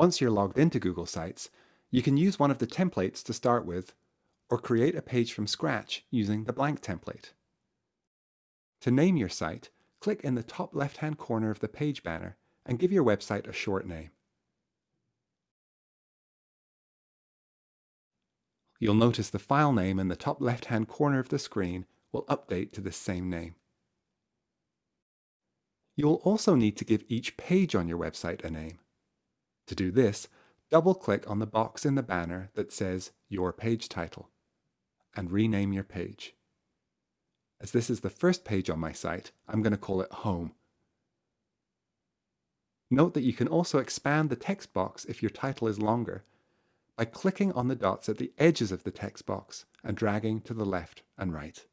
Once you're logged into Google Sites, you can use one of the templates to start with or create a page from scratch using the blank template. To name your site, click in the top left-hand corner of the page banner and give your website a short name. You'll notice the file name in the top left-hand corner of the screen will update to the same name. You will also need to give each page on your website a name. To do this, double-click on the box in the banner that says Your Page Title and rename your page. As this is the first page on my site, I'm going to call it Home. Note that you can also expand the text box if your title is longer by clicking on the dots at the edges of the text box and dragging to the left and right.